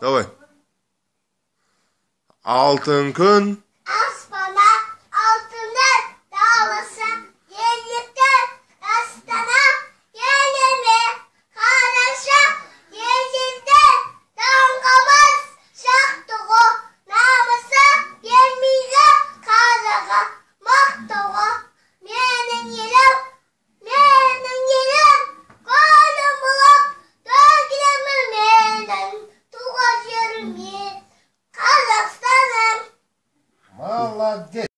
Давай. Алтын күн love this.